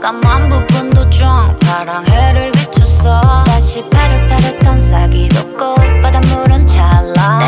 까만 부분도 좀 파랑해를 비쳤어 다시 파릇파릇한 싹이 돋고 바닷물은 찰랑